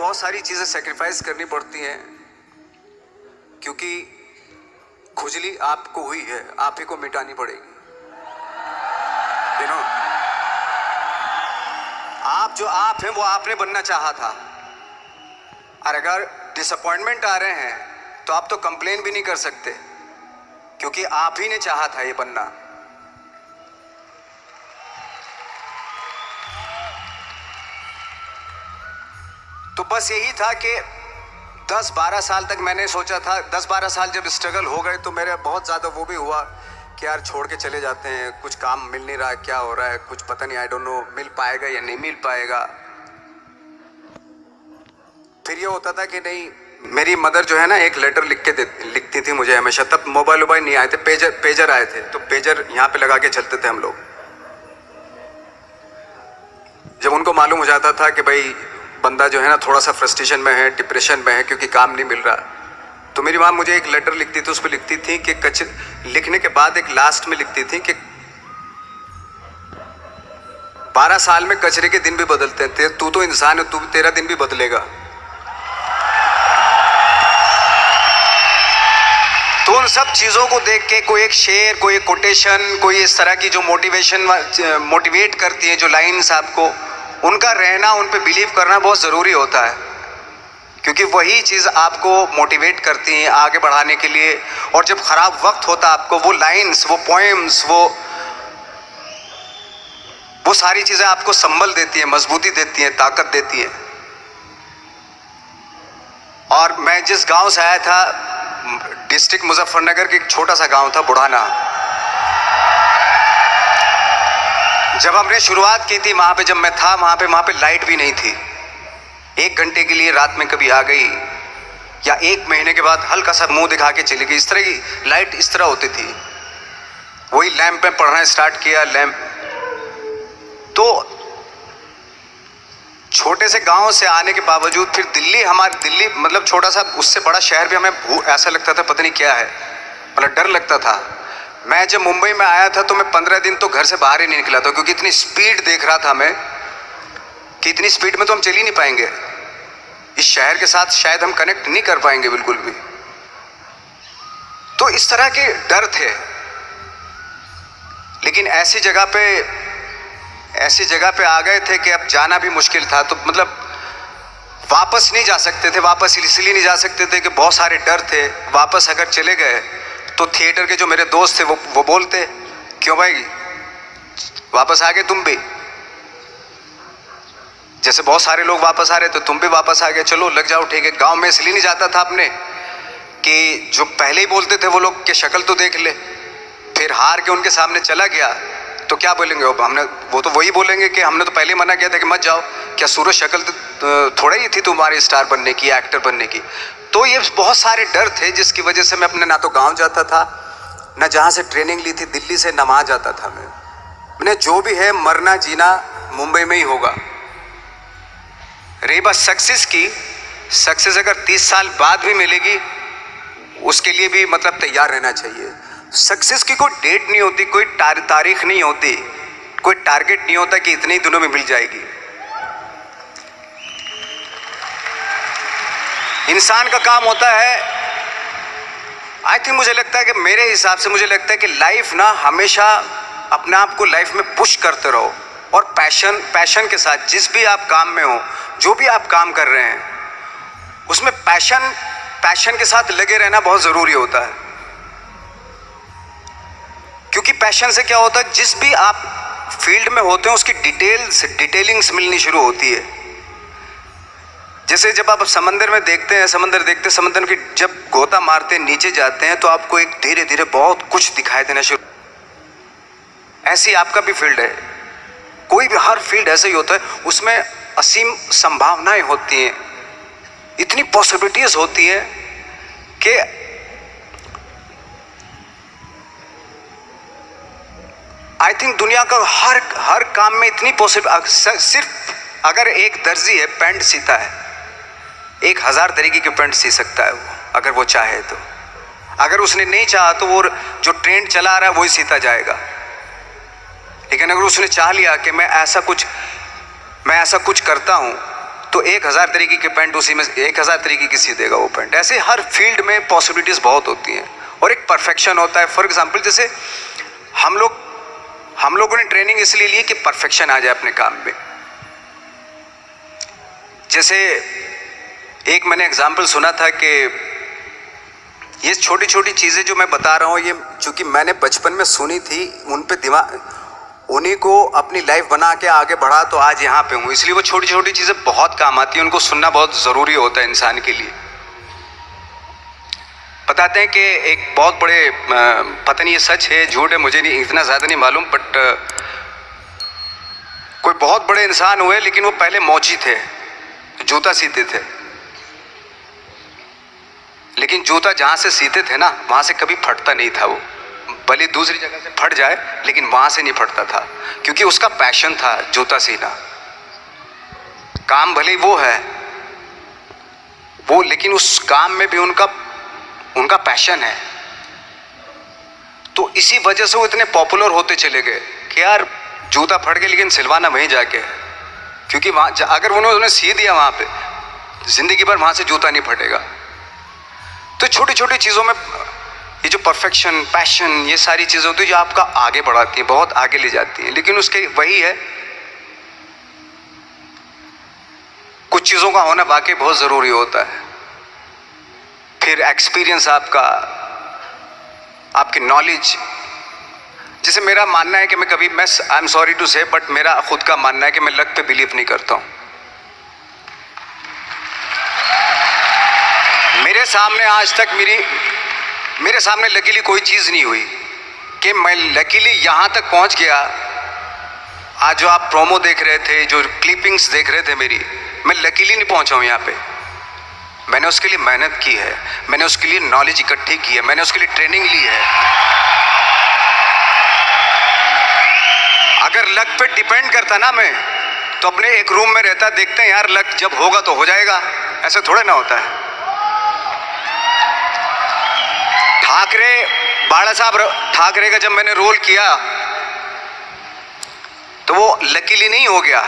बहुत सारी चीज़ें सेक्रीफाइस करनी पड़ती हैं, क्योंकि खुजली आपको हुई है, आप ही को मिटानी पड़ेगी। यू आप जो आप हैं, वो आपने बनना चाहा था। और अगर डिसअपॉइंटमेंट आ रहे हैं तो आप तो कंप्लेन भी नहीं कर सकते, क्योंकि आप ही ने चाहा था ये बनना। तो बस यही था कि 10-12 साल तक मैंने सोचा था। 10-12 साल जब स्ट्रगल हो गए तो मेरे बहुत ज़्यादा वो भी हुआ कि यार छोड़ के चले जाते हैं। कुछ काम मिल नहीं रहा, क्या हो रहा है? कुछ पता नहीं आई डोंट नो मिल पाएगा या नहीं मिल पाएगा। फिर ये होता था कि नहीं, मेरी मदर जो है ना, एक लेटर लिख के लिखती थी मुझे हमेशा। तब मोबाइल वोबाइल नहीं आए थे पेजर पेजर आए थे। तो पेजर यहाँ पे लगा के चलते थे हम लोग। जब उनको मालूम हो जाता था कि भाई बंदा जो है ना थोड़ा सा फ्रस्ट्रेशन में है डिप्रेशन में है, क्योंकि काम नहीं मिल रहा। तो मेरी माँ मुझे एक लेटर लिखती थी उस पर लिखती थी कि कच, लिखने के बाद एक लास्ट में लिखती थी कि बारह साल में कचरे के दिन भी बदलते हैं, तू तो इंसान है, तू तेरा दिन भी बदलेगा। तो उन सब चीज़ों को देख के कोई एक शेर, कोई एक कोटेशन कोई इस तरह की जो मोटिवेशन मोटिवेट करती है, जो लाइंस आपको उनका रहना, उन पर बिलीव करना बहुत ज़रूरी होता है। क्योंकि वही चीज़ आपको मोटिवेट करती हैं आगे बढ़ाने के लिए। और जब ख़राब वक्त होता है आपको, वो लाइंस वो पोएम्स वो वो सारी चीज़ें आपको संबल देती हैं, मजबूती देती हैं, ताकत देती हैं। और मैं जिस गाँव से आया था डिस्ट्रिक्ट मुजफ्फरनगर के एक छोटा सा गाँव था, बुढ़ाना। जब हमने शुरुआत की थी, वहाँ पे जब मैं था, वहाँ पे वहाँ पे लाइट भी नहीं थी। एक घंटे के लिए रात में कभी आ गई, या एक महीने के बाद हल्का सा मुँह दिखा के चली गई। इस तरह की लाइट इस तरह होती थी। वही लैंप में पढ़ना स्टार्ट किया, लैंप। तो छोटे से गाँव से आने के बावजूद फिर दिल्ली, हमारी दिल्ली मतलब छोटा सा, उससे बड़ा शहर भी हमें ऐसा लगता था, पता नहीं क्या है। मतलब डर लगता था। मैं जब मुंबई में आया था तो मैं पंद्रह दिन तो घर से बाहर ही नहीं निकला था, क्योंकि इतनी स्पीड देख रहा था मैं कि इतनी स्पीड में तो हम चल ही नहीं पाएँगे। इस शहर के साथ शायद हम कनेक्ट नहीं कर पाएँगे बिल्कुल भी। तो इस तरह के डर थे। लेकिन ऐसी जगह पे, ऐसी जगह पे आ गए थे कि अब जाना भी मुश्किल था तो मतलब वापस नहीं जा सकते थे, वापस इसलिए नहीं जा सकते थे कि बहुत सारे डर थे। वापस अगर चले गए तो थिएटर के जो मेरे दोस्त थे, वो वो बोलते, क्यों भाई? वापस आ गए तुम भी? जैसे बहुत सारे लोग वापस आ रहे तो तुम भी वापस आ गए। चलो, लग जाओ, ठीक है। गाँव में इसलिए नहीं जाता था अपने कि जो पहले ही बोलते थे वो लोग के शक्ल तो देख ले। फिर हार के उनके सामने चला गया। तो क्या बोलेंगे? अब हमने, वो तो वही बोलेंगे कि हमने तो पहले मना किया था कि मत जाओ। क्या सूरज शक्ल तो थोड़ा ही थी तुम्हारी स्टार बनने की एक्टर बनने की? तो ये बहुत सारे डर थे, जिसकी वजह से मैं अपने, ना तो गाँव जाता था, ना जहाँ से ट्रेनिंग ली थी, दिल्ली से न वहाँ जाता था मैं। मैंने जो भी है, मरना जीना मुंबई में ही होगा। रही बात सक्सेस की सक्सेस अगर तीस साल बाद भी मिलेगी, उसके लिए भी मतलब तैयार रहना चाहिए। सक्सेस की कोई डेट नहीं होती, कोई तारीख नहीं होती, कोई टारगेट नहीं होता कि इतने ही दिनों में मिल जाएगी। इंसान का काम होता है आई थिंक मुझे लगता है कि मेरे हिसाब से मुझे लगता है कि लाइफ ना हमेशा अपने आप को लाइफ में पुश करते रहो और पैशन पैशन के साथ जिस भी आप काम में हो, जो भी आप काम कर रहे हैं, उसमें पैशन पैशन के साथ लगे रहना बहुत ज़रूरी होता है। पैशन से क्या होता है? जिस भी आप फ़ील्ड में होते हैं, उसकी डिटेल्स डिटेलिंग्स मिलनी शुरू होती है। जैसे जब आप समंदर में देखते हैं, समंदर देखते हैं, समंदर की जब गोता मारते नीचे जाते हैं तो आपको एक धीरे धीरे बहुत कुछ दिखाई देना शुरू ऐसी आपका भी फ़ील्ड है। कोई भी, हर फ़ील्ड ऐसा ही होता है, उसमें असीम संभावनाएँ होती हैं। इतनी पॉसिबिलिटीज होती हैं कि आई थिंक दुनिया का हर हर काम में इतनी पॉसिबल सिर्फ़ अगर एक दर्जी है, पेंट सीता है। एक हज़ार तरीके के पेंट सी सकता है वो, अगर वो चाहे तो। अगर उसने नहीं चाहा तो वो जो ट्रेंड चला रहा है, वही सीता जाएगा। लेकिन अगर उसने चाह लिया कि मैं ऐसा कुछ, मैं ऐसा कुछ करता हूँ तो एक हज़ार तरीके के पेंट उसी में, एक हज़ार तरीके की सी देगा वो पेंट। ऐसे हर फ़ील्ड में पॉसिबिलिटीज़ बहुत होती हैं। और एक परफेक्शन होता है। फॉर एग्ज़ाम्पल जैसे हम लोग हम लोगों ने ट्रेनिंग इसलिए ली कि परफेक्शन आ जाए अपने काम में। जैसे एक मैंने एग्ज़ाम्पल सुना था कि ये छोटी छोटी चीज़ें जो मैं बता रहा हूँ, ये चूँकि मैंने बचपन में सुनी थी, उन पे दिमाग, उन्हीं को अपनी लाइफ बना के आगे बढ़ा तो आज यहाँ पे हूँ। इसलिए वो छोटी छोटी चीज़ें बहुत काम आती हैं, उनको सुनना बहुत ज़रूरी होता है इंसान के लिए। बताते हैं कि एक बहुत बड़े पता नहीं ये सच है, झूठ है, मुझे नहीं, इतना ज़्यादा नहीं मालूम बट कोई बहुत बड़े इंसान हुए, लेकिन वो पहले मौजी थे, जूता सीते थे। लेकिन जूता जहाँ से सीते थे ना, वहाँ से कभी फटता नहीं था वो। भले दूसरी जगह से फट जाए, लेकिन वहाँ से नहीं फटता था, क्योंकि उसका पैशन था जूता सीना। काम भले वो है, वो, लेकिन उस काम में भी उनका उनका पैशन है। तो इसी वजह से वो इतने पॉपुलर होते चले गए कि यार, जूता फट गया लेकिन सिलवाना वहीं जाके क्योंकि वहाँ अगर उन्होंने सी दिया वहाँ पे, ज़िंदगी भर वहाँ से जूता नहीं फटेगा। तो छोटी छोटी चीज़ों में, ये जो परफेक्शन पैशन ये सारी चीज़ें होती है जो आपका आगे बढ़ाती है, बहुत आगे ले जाती है। लेकिन उसके वही है, कुछ चीज़ों का होना वाकई बहुत ज़रूरी होता है। फिर एक्सपीरियंस आपका, आपकी नॉलेज जैसे मेरा मानना है कि मैं कभी, मैं I am sorry to say but मेरा खुद का मानना है कि मैं लक पे बिलीव नहीं करता हूँ। मेरे सामने आज तक मेरी, मेरे सामने लकीली कोई चीज़ नहीं हुई कि मैं लकीली यहाँ तक पहुँच गया। आज जो आप प्रोमो देख रहे थे, जो क्लिपिंग्स देख रहे थे मेरी, मैं लकीली नहीं पहुँचा हूँ यहाँ पे। मैंने उसके लिए मेहनत की है। मैंने उसके लिए नॉलेज इकट्ठी की है। मैंने उसके लिए ट्रेनिंग ली है। अगर लक पे डिपेंड करता ना मैं तो अपने एक रूम में रहता, देखते हैं यार लक जब होगा तो हो जाएगा। ऐसे थोड़े ना होता है। ठाकरे, बाड़ा साहब ठाकरे का जब मैंने रोल किया तो वो लकीली नहीं हो गया।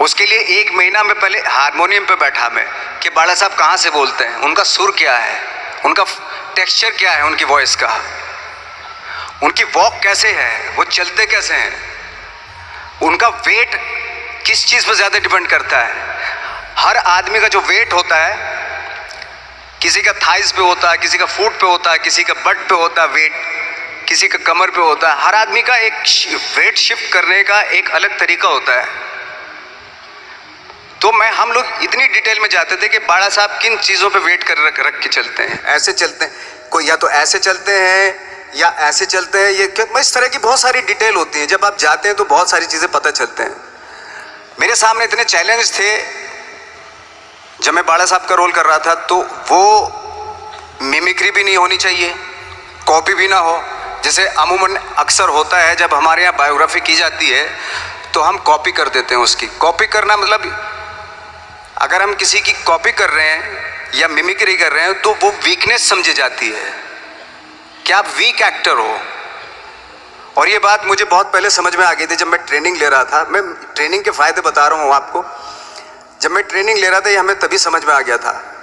उसके लिए एक महीना में पहले हारमोनियम पे बैठा मैं, कि बाड़ा साहब कहाँ से बोलते हैं? उनका सुर क्या है? उनका टेक्सचर क्या है उनकी वॉइस का? उनकी वॉक कैसे है? वो चलते कैसे हैं? उनका वेट किस चीज़ पर ज़्यादा डिपेंड करता है? हर आदमी का जो वेट होता है, किसी का थाइस पे होता है, किसी का फूट पे होता है, किसी का बट पे होता है वेट किसी का कमर पे होता है, हर आदमी का एक वेट शिफ्ट करने का एक अलग तरीका होता है। तो मैं, हम लोग इतनी डिटेल में जाते थे कि बाड़ा साहब किन चीज़ों पे वेट कर रख रख के चलते हैं। ऐसे चलते हैं। कोई या तो ऐसे चलते हैं, या ऐसे चलते हैं। ये मैं इस तरह की बहुत सारी डिटेल होती है। जब आप जाते हैं तो बहुत सारी चीज़ें पता चलते हैं। मेरे सामने इतने चैलेंज थे। जब मैं बाड़ा साहब का रोल कर रहा था तो वो मिमिक्री भी नहीं होनी चाहिए। कॉपी भी ना हो। जैसे अमूमन अक्सर होता है, जब हमारे यहाँ बायोग्राफी की जाती है तो हम कॉपी कर देते हैं उसकी। कॉपी करना मतलब अगर हम किसी की कॉपी कर रहे हैं या मिमिक्री कर रहे हैं तो वो वीकनेस समझी जाती है। कि आप वीक एक्टर हो? और ये बात मुझे बहुत पहले समझ में आ गई थी जब मैं ट्रेनिंग ले रहा था। मैं ट्रेनिंग के फ़ायदे बता रहा हूँ आपको। जब मैं ट्रेनिंग ले रहा था, ये हमें तभी समझ में आ गया था।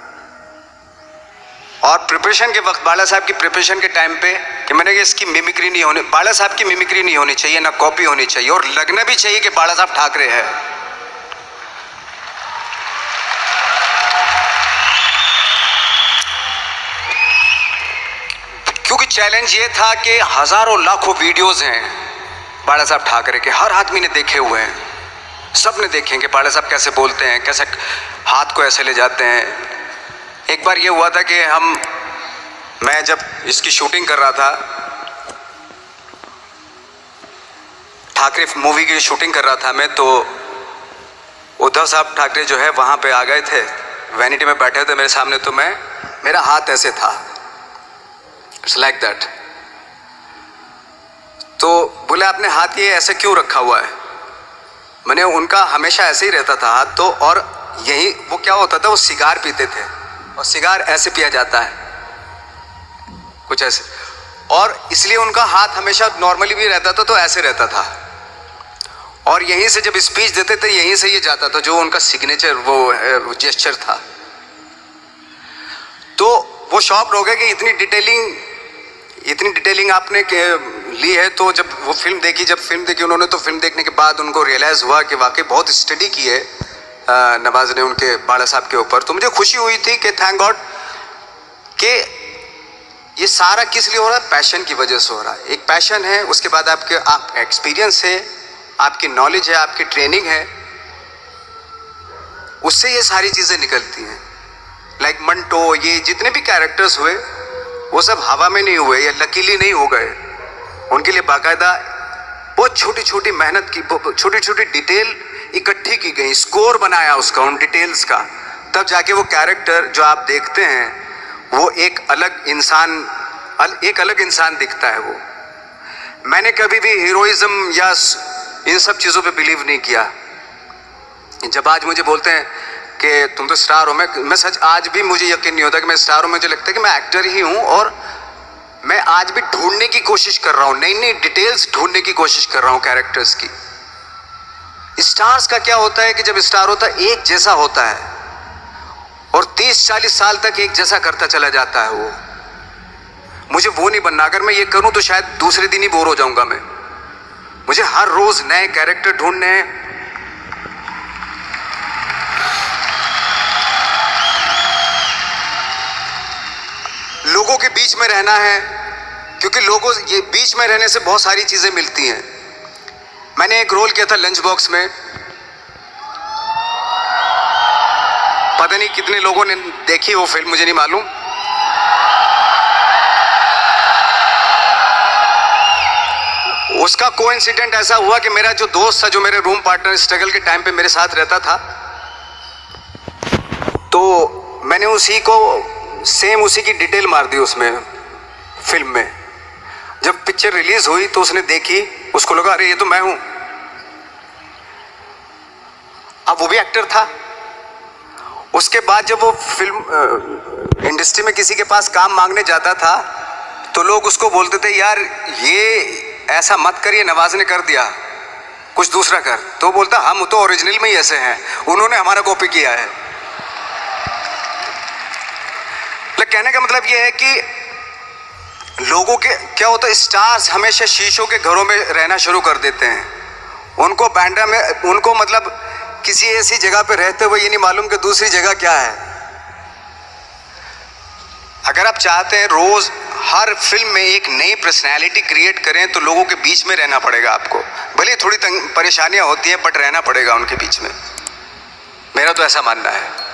और प्रिपरेशन के वक्त बाला साहब की प्रिपरेशन के टाइम पे कि मैंने कि इसकी मिमिक्री नहीं होनी, बाला साहब की मिमिक्री नहीं होनी चाहिए, ना कॉपी होनी चाहिए। और लगना भी चाहिए कि बाला साहब ठाकरे है। चैलेंज ये था कि हज़ारों लाखों वीडियोस हैं। बाड़ा साहब ठाकरे के हर आदमी ने देखे हुए हैं। सबने देखें कि पाड़े साहब कैसे बोलते हैं, कैसे हाथ को ऐसे ले जाते हैं। एक बार ये हुआ था कि हम, मैं जब इसकी शूटिंग कर रहा था, ठाकरे मूवी की शूटिंग कर रहा था मैं तो उद्धव साहब ठाकरे जो है वहाँ पे आ गए थे। वैनिटी में बैठे थे मेरे सामने तो मैं, मेरा हाथ ऐसे था। इट्स लाइक दैट तो बोले, आपने हाथ ये ऐसे क्यों रखा हुआ है? मैंने उनका हमेशा ऐसे ही रहता था हाथ तो और यही वो क्या होता था, वो सिगार पीते थे। और सिगार ऐसे पिया जाता है। कुछ ऐसे। और इसलिए उनका हाथ हमेशा नॉर्मली भी रहता था तो ऐसे रहता था। और यहीं से जब स्पीच देते थे, यहीं से ये जाता था, जो उनका सिग्नेचर वो जेस्चर था। तो वो शॉप गया कि इतनी डिटेलिंग इतनी डिटेलिंग आपने ली है तो जब वो फ़िल्म देखी, जब फ़िल्म देखी उन्होंने तो फ़िल्म देखने के बाद उनको रियलाइज़ हुआ कि वाकई बहुत स्टडी की है नवाज़ ने उनके बाड़ा साहब के ऊपर। तो मुझे खुशी हुई थी कि थैंक गॉड कि ये सारा किस लिए हो रहा है? पैशन की वजह से हो रहा है। एक पैशन है, उसके बाद आपके, आप एक्सपीरियंस है, आपकी नॉलेज है, आपकी ट्रेनिंग है, उससे ये सारी चीज़ें निकलती हैं। लाइक मंटो ये जितने भी कैरेक्टर्स हुए वो सब हवा में नहीं हुए या लकीली नहीं हो गए। उनके लिए बाकायदा बहुत छोटी छोटी मेहनत की छोटी छोटी डिटेल इकट्ठी की गई स्कोर बनाया उसका उन डिटेल्स का। तब जाके वो कैरेक्टर जो आप देखते हैं वो एक अलग इंसान अल, एक अलग इंसान दिखता है वो। मैंने कभी भी हीरोइज्म या इन सब चीज़ों पे बिलीव नहीं किया। जब आज मुझे बोलते हैं कि तुम तो स्टार हो। मैं मैं सच आज भी मुझे यकीन नहीं होता कि मैं स्टार हूँ। मुझे लगता है कि मैं एक्टर ही हूँ और मैं आज भी ढूँढने की कोशिश कर रहा हूँ। नई नई डिटेल्स ढूँढने की कोशिश कर रहा हूँ कैरेक्टर्स की। स्टार्स का क्या होता है कि जब स्टार होता है, एक जैसा होता है और 30-40 साल तक एक जैसा करता चला जाता है वो। मुझे वो नहीं बनना। अगर मैं ये करूँ तो शायद दूसरे दिन ही बोर हो जाऊँगा मैं। मुझे हर रोज नए कैरेक्टर ढूँढने हैं। लोगों के बीच में रहना है, क्योंकि लोगों ये बीच में रहने से बहुत सारी चीज़ें मिलती हैं। मैंने एक रोल किया था लंच बॉक्स में। पता नहीं कितने लोगों ने देखी वो फ़िल्म, मुझे नहीं मालूम। उसका को ऐसा हुआ कि मेरा जो दोस्त था, जो मेरे रूम पार्टनर स्ट्रगल के टाइम पे मेरे साथ रहता था तो मैंने उसी को सेम उसी की डिटेल मार दी उसमें, फ़िल्म में। जब पिक्चर रिलीज़ हुई तो उसने देखी, उसको लगा, अरे, ये तो मैं हूँ। अब वो भी एक्टर था। उसके बाद जब वो फ़िल्म इंडस्ट्री में किसी के पास काम मांगने जाता था तो लोग उसको बोलते थे, यार, ये ऐसा मत करिए नवाज़ ने कर दिया, कुछ दूसरा कर। तो बोलता, हम तो ओरिजिनल में ही ऐसे हैं, उन्होंने हमारा कॉपी किया है। कहने का मतलब ये है कि लोगों के, क्या होता है स्टार्स हमेशा शीशों के घरों में रहना शुरू कर देते हैं। उनको बैंड्रा में, उनको मतलब किसी ऐसी जगह पे रहते हुए ये नहीं मालूम कि दूसरी जगह क्या है। अगर आप चाहते हैं रोज हर फ़िल्म में एक नई पर्सनैलिटी क्रिएट करें तो लोगों के बीच में रहना पड़ेगा आपको। भले थोड़ी परेशानियाँ होती हैं बट रहना पड़ेगा उनके बीच में। मेरा तो ऐसा मानना है।